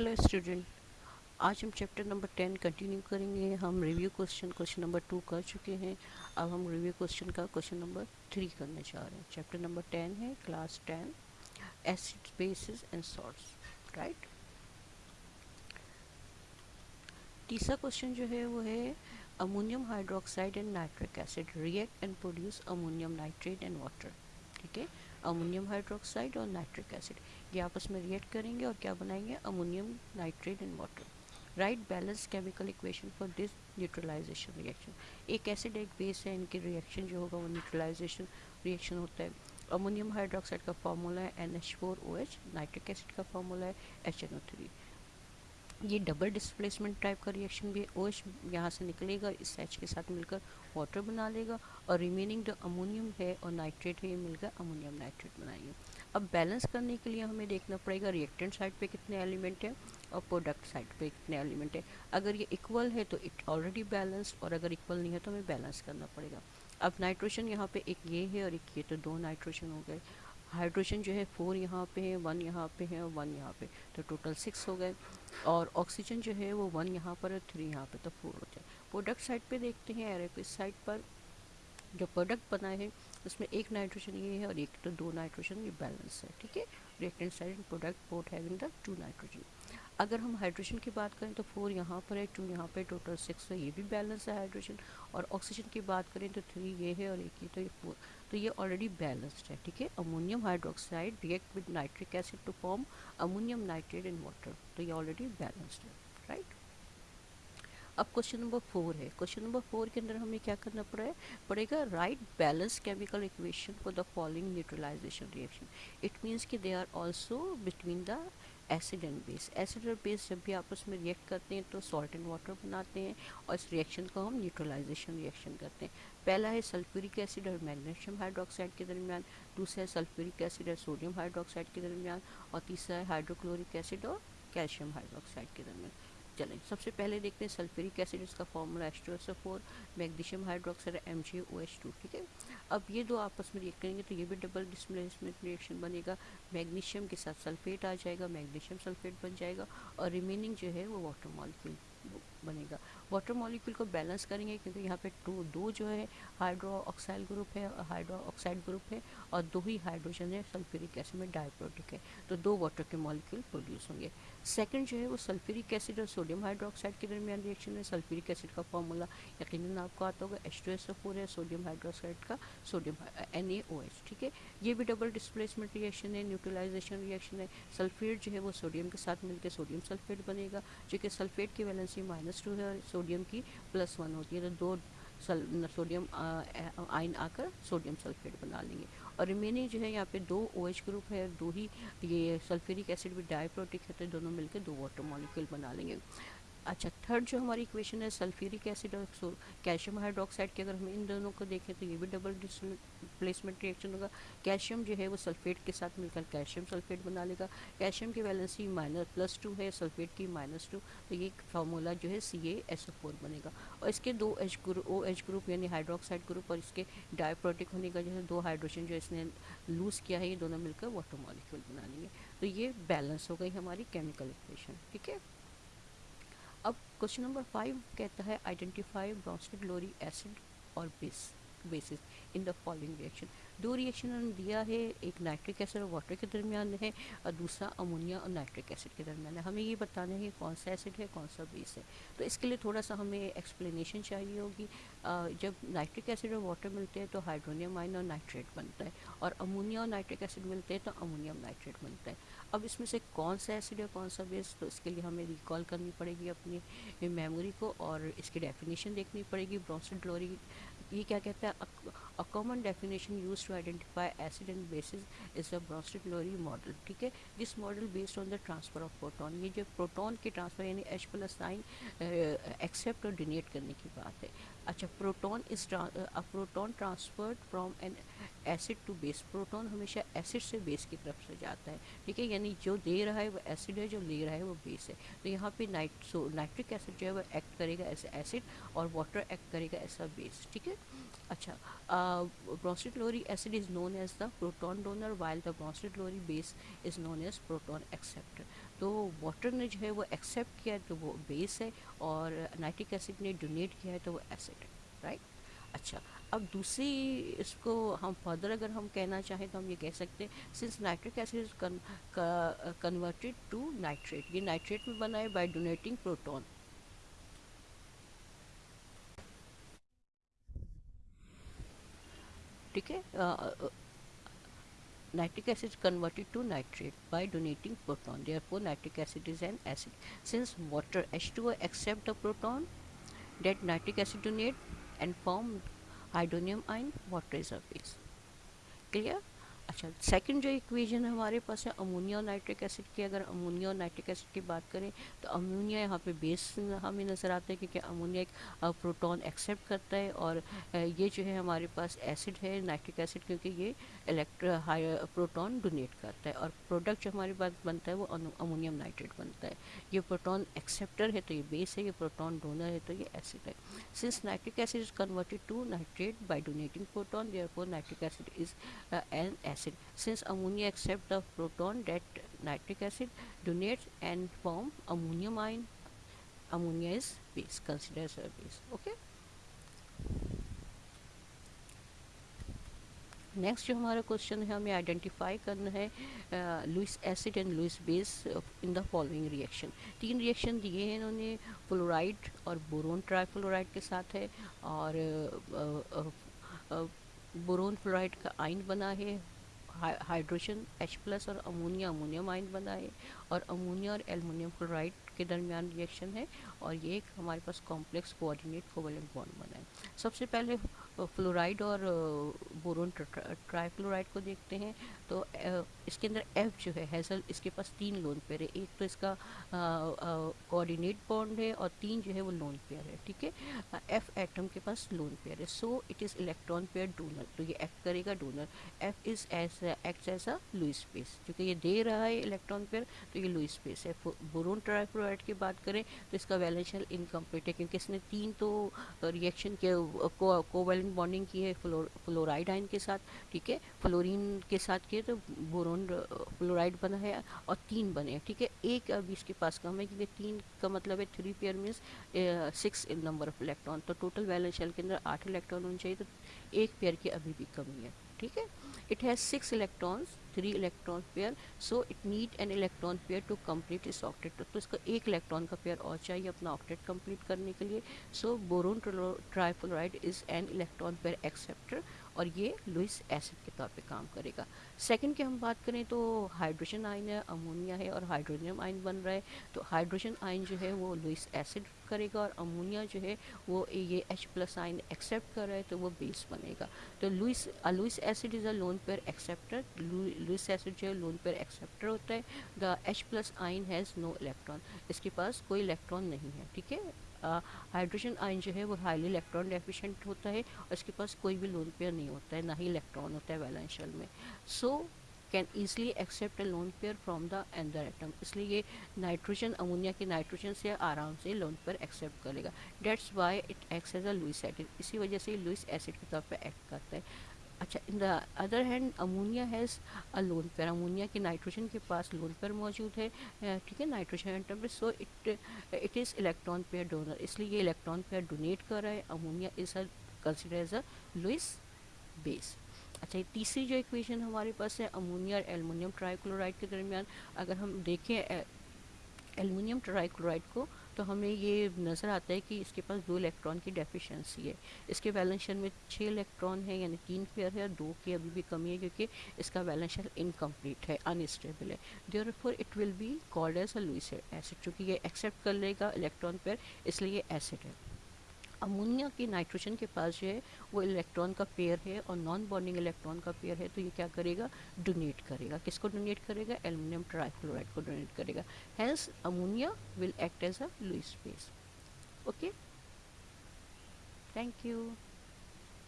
Hello student आज हम chapter number ten continue करेंगे हम review question question number two कर चुके हैं अब हम रिव्यू क्वेश्चन का क्वेश्चन नंबर थ्री करने जा रहे हैं चैप्टर नंबर टेन है class ten acid bases and salts right तीसरा क्वेश्चन जो है वो है ammonium hydroxide and nitric acid react and produce ammonium nitrate and water ठीक है अमोनियम हाइड्रोक्साइड और नाइट्रिक एसिड ये आपस में रिएक्ट करेंगे और क्या बनाएंगे ammonium nitrate in water right balance chemical equation for this neutralisation reaction एक एसिड एक बेस है इनके रिएक्शन जो होगा वो न्यूट्रलाइजेशन रिएक्शन होता है अमोनियम हाइड्रोक्साइड का फॉर्मूला है N H four O H nitric acid का फार्मूला है एच एन ओ थ्री ये डबल डिस्प्लेसमेंट टाइप का रिएक्शन भी है ओ एच यहाँ से निकलेगा इस एच के साथ मिलकर वाटर बना लेगा और रिमेनिंग जो अमोनियम है और नाइट्रेट है ये मिलकर अमोनियम नाइट्रेट बनाएंगे अब बैलेंस करने के लिए हमें देखना पड़ेगा रिएक्टेंट साइड पे कितने एलिमेंट हैं और प्रोडक्ट साइड पे कितने एलिमेंट है अगर ये इक्वल है तो इट ऑलरेडी बैलेंस्ड और अगर इक्वल नहीं है तो हमें बैलेंस करना पड़ेगा अब नाइट्रोजन यहाँ पे एक ये है और एक ये तो दो नाइट्रोजन हो गए हाइड्रोजन जो है फोर यहाँ पे है वन यहाँ पे है और वन यहाँ पे तो टोटल सिक्स हो गए और ऑक्सीजन जो है वो वन यहाँ पर है थ्री यहाँ पे तो फोर हो जाए प्रोडक्ट साइड पे देखते हैं एरोबिक साइड पर जो प्रोडक्ट बना है उसमें एक नाइट्रोजन ये है और एक तो दो नाइट्रोजन ये बैलेंस है ठीक है reactant side product both having the two nitrogen अगर हम हाइड्रोजन की बात करें तो फोर यहाँ पर है टू यहाँ पर टोटल सिक्स है ये भी बैलेंस है हाइड्रोजन और ऑक्सीजन की बात करें तो थ्री ये है और एक ये तो ये फोर तो ये ऑलरेडी बैलेंस्ड है ठीक है ammonium hydroxide react with nitric acid to form ammonium nitrate in water तो ये ऑलरेडी बैलेंस्ड है राइट अब क्वेश्चन नंबर फोर है क्वेश्चन नंबर फोर के अंदर हमें क्या करना पड़ा है पड़ेगा right balance chemical equation for the following neutralisation reaction it means कि they are also between the acid and base acid और बेस जब भी आपस में रिएक्ट करते हैं तो सॉल्ट एंड वाटर बनाते हैं और इस रिएक्शन को हम न्यूट्रलाइजेशन रिएक्शन करते हैं पहला है सल्फ्यूरिक एसिड और मैग्नीशियम हाइड्रोक्साइड के दरमियान दूसरा है सल्फ्यूरिक एसिड और सोडियम हाइड्रोक्साइड के दरमियान और तीसरा है हाइड्रोक्लोरिक एसिड और कैल्शियम हाइड्रोक्साइड के दरमियान चलें सबसे पहले देखते हैं सल्फ्यूरिक एसिड इसका formula H two S O four magnesium hydroxide M G O H two ठीक है अब ये दो आपस में रिएक्ट करेंगे तो ये भी डबल डिस्प्लेसमेंट रिएक्शन बनेगा मैग्नीशियम के साथ सल्फेट आ जाएगा मैग्नीशियम सल्फेट बन जाएगा और रिमेनिंग जो है वो वाटर मॉलिक्यूल बनेगा वाटर मॉलिक्यूल को बैलेंस करेंगे क्योंकि यहाँ पे टू दो जो है हाइड्रो ऑक्साइड ग्रुप है हाइड्रो ऑक्साइड ग्रुप है और दो ही हाइड्रोजन है सल्फ्यूरिक एसिड में डायप्रोटिक है तो दो वाटर के मॉलिक्यूल प्रोड्यूस होंगे सेकेंड जो है वो सल्फ्यूरिक एसिड और सोडियम हाइड्रोक्साइड के दरमियान रिएक्शन में सल्फ्यूरिक एसिड का फॉर्मूला यकीन आपको आता होगा H two S O four है सोडियम हाइड्रोक्साइड का sodium N A O H ठीक है ये भी डबल डिस्प्लेसमेंट रिएक्शन है न्यूट्रलाइजेशन रिएक्शन है सल्फेट जो है वो सोडियम के साथ मिलकर सोडियम सल्फेट बनेगा जो कि सल्फेट की वैलेंसी माइनस माइनस टू है और सोडियम की प्लस वन होती है तो दो सल सोडियम आयन आकर सोडियम सल्फेट बना लेंगे और रिमेनिंग जो है यहाँ पे दो ओ OH ग्रुप है दो ही ये सल्फ्यूरिक एसिड भी डायप्रोटिक है तो दोनों मिलकर दो वाटर मॉलिक्यूल बना लेंगे अच्छा थर्ड जो हमारी इक्वेशन है सल्फ्यूरिक एसिड और कैल्शियम हाइड्रोक्साइड की अगर हम इन दोनों को देखें तो ये भी डबल प्लेसमेंट रिएक्शन होगा कैल्शियम जो है वो सल्फेट के साथ मिलकर कैल्शियम सल्फेट बना लेगा कैल्शियम की वैलेंसी ही माइनस प्लस टू है सल्फेट की माइनस टू तो ये फार्मूला जो है सी ए एस ओ फोर बनेगा और इसके दो H group O H group यानी हाइड्रोक्साइड ग्रुप और इसके डायप्रोटिक होने का जो है दो हाइड्रोजन जो इसने लूज़ किया है ये दोनों मिलकर वाटर मॉलिक्यूल बना लेंगे तो ये बैलेंस हो गई हमारी केमिकल इक्वेशन ठीक है क्वेश्चन नंबर फाइव कहता है आइडेंटिफाई ब्रोंस्टिक लोरी एसिड और base bases in the following reaction दो रिएक्शन दिया है एक नाइट्रिक एसिड और वाटर के दरमियान है और दूसरा अमोनिया और नाइट्रिक एसिड के दरमियान है हमें ये बताना है कौन सा एसिड है कौन सा बेस है तो इसके लिए थोड़ा सा हमें एक्सप्लेनेशन चाहिए होगी जब नाइट्रिक एसिड और वाटर मिलते हैं तो हाइड्रोनियम आइन और नाइट्रेट बनता है और अमोनिया और नाइट्रिक एसिड मिलते हैं तो अमोनियम नाइट्रेट बनता है अब इसमें से कौन सा एसिड है कौन सा बेस तो इसके लिए हमें रिकॉल करनी पड़ेगी अपनी मेमोरी को और इसकी डेफिनेशन देखनी पड़ेगी Bronsted Lowry 言い上げて a common definition use to identify acid and bases is the Bronsted Lowry model ठीक है this model based on the transfer of proton ये जो प्रोटोन के ट्रांसफर यानी एच प्लस साइन एक्सेप्ट और donate करने की बात है अच्छा proton is a proton transferred from an acid to base proton हमेशा एसिड से बेस की तरफ से जाता है ठीक है यानी जो दे रहा है वो एसिड है जो ले रहा है वो बेस है तो यहाँ पे नाइट सो नाइट्रिक एसिड जो है वो एक्ट करेगा एज एसिड और वाटर एक्ट करेगा एज अ बेस ठीक है अच्छा uh, prostatory acid is known as the proton donor while the prostatory base is known as proton acceptor तो वाटर ने जो है वो एक्सेप्ट किया है तो वो बेस है और नाइट्रिक एसिड ने डोनेट किया है तो वो एसिड है राइट अच्छा अब दूसरी इसको हम फर्दर अगर हम कहना चाहें तो हम ये कह सकते हैं since nitric acid is converted to nitrate ये नाइट्रेट में बना है बाय डोनेटिंग प्रोटॉन ठीक है, eh, uh, uh, nitric acid is converted to nitrate by donating proton. Therefore, nitric acid is an acid. Since water H2O accept the proton that nitric acid donate and form hydronium ion, water is a base. Clear? अच्छा second जो equation हमारे पास है ammonia और nitric acid की अगर ammonia और nitric acid की बात करें तो अमोनिया यहाँ पे बेस हमें नज़र आता है क्योंकि अमोनिया एक प्रोटॉन एक्सेप्ट करता है और ये जो है हमारे पास एसिड है नाइट्रिक एसिड क्योंकि ये इलेक्ट्रो हाई प्रोटॉन डोनेट करता है और प्रोडक्ट जो हमारे पास बनता है वो अमोनियम नाइट्रेट बनता है ये प्रोटोन एक्सेप्टर है तो ये बेस है ये प्रोटोन डोनर है तो ये एसिड है since nitric acid is converted to nitrate by donating proton there nitric acid is an acid acid since ammonia accept the proton that nitric acid donates and form ammonium ion ammonia is base consider as a base okay next जो हमारा question है हमें identify करना है Lewis acid and Lewis base in the following reaction तीन reaction दिए हैं इन्होंने फ्लोराइड और बोरोन ट्राइफ्लोराइड के साथ है और boron uh, fluoride uh, uh, का आइन बना है हाइड्रोजन एच प्लस और अमोनिया अमोनियम आइन बनाए और अमोनिया और एलमोनियम क्लोराइड के दरमियान रिएक्शन है और ये एक हमारे पास कॉम्प्लेक्स कोऑर्डिनेट कोवेलेंट बॉन्ड बनाए सबसे पहले फ्लोराइड और बोरोन ट्राईफ्लोराइड को देखते हैं तो इसके अंदर एफ जो है हैजल इसके पास तीन लोन पेयर है एक तो इसका कोऑर्डिनेट बॉन्ड है और तीन जो है वो लोन पेयर है ठीक है एफ एटम के पास लोन पेयर है so it is electron pair donor तो ये एक्ट करेगा donor F is as act as a Lewis base क्योंकि ये दे रहा है इलेक्ट्रॉन पेयर तो ये लुइस स्पेस है बोरोन ट्राईफ्लोराइड की बात करें तो इसका बैलेंशियल इनकम्प्लीट है क्योंकि इसने तीन तो रिएक्शन के को कोवेलेंट बॉन्डिंग की है फ्लोराइड आइन के साथ ठीक है फ्लोरीन के साथ किए तो बोरोन फ्लोराइड बना है और तीन बने हैं ठीक है एक अभी इसके पास कम है क्योंकि तीन का मतलब है three pair means six number of electron तो टोटल बैलेंस के अंदर आठ इलेक्ट्रॉन होने चाहिए तो एक पेयर की अभी भी कमी है ठीक है it has six electrons three electron pair so it need an electron pair to complete is octet तो इसको एक इलेक्ट्रॉन का पेयर और चाहिए अपना ऑक्टेट कम्प्लीट करने के लिए so boron trifluoride is an electron pair acceptor और ये लुइस एसिड के तौर पे काम करेगा सेकंड की हम बात करें तो हाइड्रोजन आयन है अमोनिया है और हाइड्रोजन आयन बन रहा है तो हाइड्रोजन आयन जो है वो लुइस एसिड करेगा और अमोनिया जो है वो ये एच प्लस आइन एक्सेप्ट कर रहा है तो वो बेस बनेगा तो Lewis Lewis acid is a lone pair acceptor Lewis acid जो है लोन पेयर एक्सेप्टर होता है the H plus ion has no electron इसके पास कोई इलेक्ट्रॉन नहीं है ठीक है हाइड्रोजन आयन जो है वो हाईली इलेक्ट्रॉन डेफिशेंट होता है और इसके पास कोई भी लोन पेयर नहीं होता है ना ही इलेक्ट्रॉन होता है वैलेंशियल में so can easily accept a lone pair from the another atom इसलिए ये नाइट्रोजन अमोनिया के नाइट्रोजन से आराम से लोन पेयर एक्सेप्ट करेगा that's why it acts as a Lewis acid इसी वजह से लुइस एसिड के तौर पर एक्ट करता है अच्छा in the other hand ammonia has a lone pair ammonia के नाइट्रोजन के पास लोन पेयर मौजूद है ठीक है nitrogen atom so it it is electron pair donor इसलिए ये इलेक्ट्रॉन पेयर डोनेट कर रहा है ammonia is a consider as a Lewis base अच्छा ये तीसरी जो इक्वेशन हमारे पास है अमोनिया और एलमोनियम ट्राइक्लोराइड के दरमियान अगर हम देखें एलुमिनियम ट्राइक्लोराइड को तो हमें ये नज़र आता है कि इसके पास दो इलेक्ट्रॉन की डेफिशिएंसी है इसके बैलेंस शेल में छः इलेक्ट्रॉन है यानी तीन पेयर है और दो की अभी भी कमी है क्योंकि इसका बैलेंस शेल इनकम्प्लीट है अनस्टेबल है therefore it will be called as a Lewis acid चूँकि ये एक्सेप्ट कर लेगा इलेक्ट्रॉन पेयर इसलिए एसिड है अमोनिया के नाइट्रोजन के पास जो है वो इलेक्ट्रॉन का पेयर है और नॉन बॉन्डिंग इलेक्ट्रॉन का पेयर है तो ये क्या करेगा डोनेट करेगा किसको डोनेट करेगा एलमिनियम ट्राइक्लोराइड को डोनेट करेगा hence ammonia will act as a Lewis base okay thank you